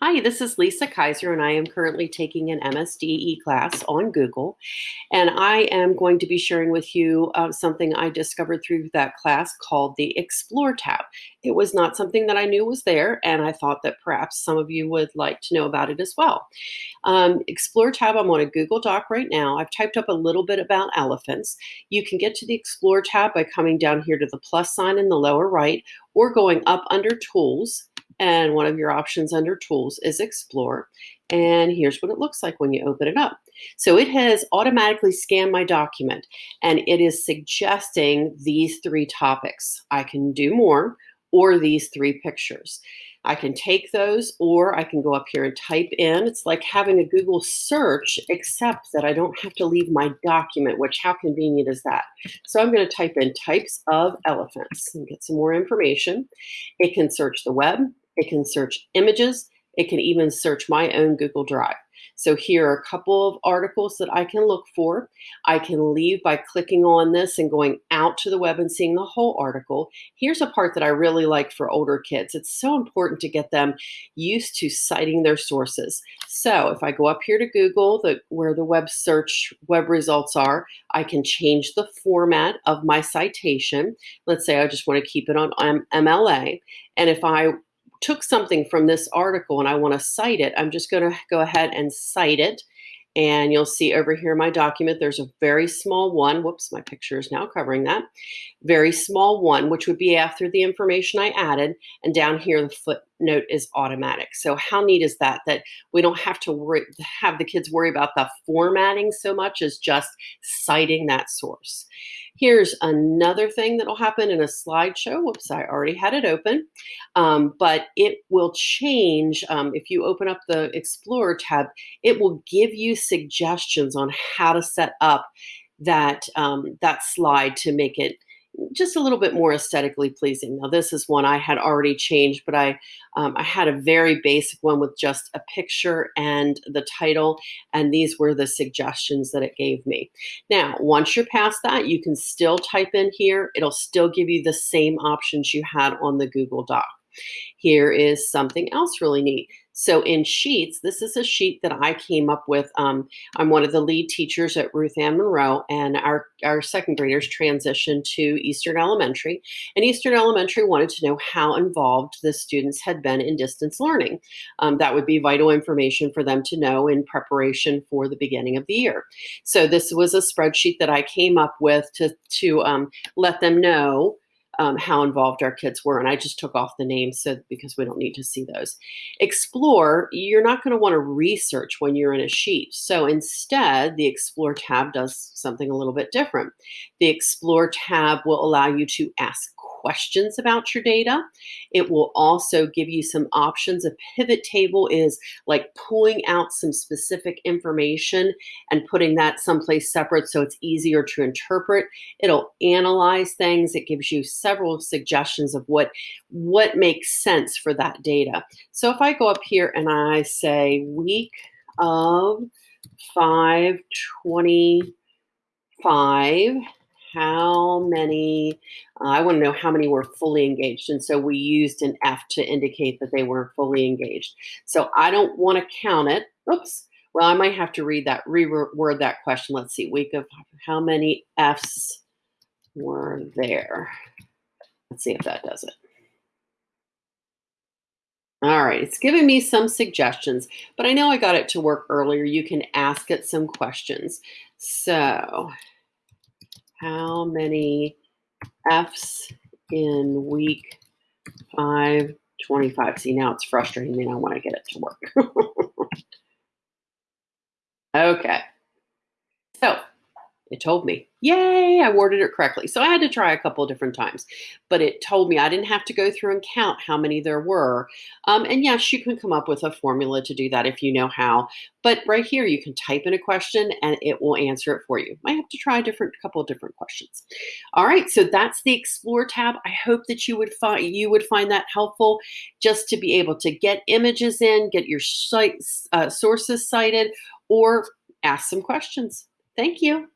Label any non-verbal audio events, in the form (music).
Hi, this is Lisa Kaiser, and I am currently taking an MSDE class on Google. And I am going to be sharing with you uh, something I discovered through that class called the Explore tab. It was not something that I knew was there, and I thought that perhaps some of you would like to know about it as well. Um, Explore tab, I'm on a Google Doc right now. I've typed up a little bit about elephants. You can get to the Explore tab by coming down here to the plus sign in the lower right or going up under Tools and one of your options under tools is explore. And here's what it looks like when you open it up. So it has automatically scanned my document and it is suggesting these three topics. I can do more or these three pictures. I can take those or I can go up here and type in. It's like having a Google search, except that I don't have to leave my document, which how convenient is that? So I'm going to type in types of elephants and get some more information. It can search the web. It can search images. It can even search my own Google Drive. So here are a couple of articles that I can look for. I can leave by clicking on this and going out to the web and seeing the whole article. Here's a part that I really like for older kids. It's so important to get them used to citing their sources. So if I go up here to Google, the, where the web search web results are, I can change the format of my citation. Let's say I just want to keep it on MLA. And if I took something from this article and I want to cite it, I'm just going to go ahead and cite it. And you'll see over here my document, there's a very small one. Whoops, my picture is now covering that. Very small one, which would be after the information I added. And down here, the footnote is automatic. So how neat is that? That we don't have to worry, have the kids worry about the formatting so much as just citing that source. Here's another thing that'll happen in a slideshow. Whoops, I already had it open. Um, but it will change um, if you open up the Explorer tab, it will give you suggestions on how to set up that, um, that slide to make it just a little bit more aesthetically pleasing. Now, this is one I had already changed, but I um, I had a very basic one with just a picture and the title, and these were the suggestions that it gave me. Now, once you're past that, you can still type in here. It'll still give you the same options you had on the Google Doc. Here is something else really neat. So in Sheets, this is a sheet that I came up with. Um, I'm one of the lead teachers at Ruth Ann Monroe, and our, our second graders transitioned to Eastern Elementary. And Eastern Elementary wanted to know how involved the students had been in distance learning. Um, that would be vital information for them to know in preparation for the beginning of the year. So this was a spreadsheet that I came up with to, to um, let them know um, how involved our kids were. And I just took off the names so because we don't need to see those. Explore, you're not going to want to research when you're in a sheet. So instead, the Explore tab does something a little bit different. The Explore tab will allow you to ask questions about your data. It will also give you some options. A pivot table is like pulling out some specific information and putting that someplace separate so it's easier to interpret. It'll analyze things. It gives you several suggestions of what, what makes sense for that data. So if I go up here and I say week of 525, how many, uh, I want to know how many were fully engaged. And so we used an F to indicate that they were fully engaged. So I don't want to count it. Oops. Well, I might have to read that, reword that question. Let's see, week of how many Fs were there? Let's see if that does it. All right, it's giving me some suggestions, but I know I got it to work earlier. You can ask it some questions. So how many Fs in week 525? See, now it's frustrating me and I want to get it to work. (laughs) okay. So it told me Yay, I worded it correctly. So I had to try a couple different times, but it told me I didn't have to go through and count how many there were. Um, and yes, you can come up with a formula to do that if you know how. But right here, you can type in a question and it will answer it for you. Might have to try a different couple different questions. All right, so that's the Explore tab. I hope that you would find you would find that helpful, just to be able to get images in, get your sites, uh, sources cited, or ask some questions. Thank you.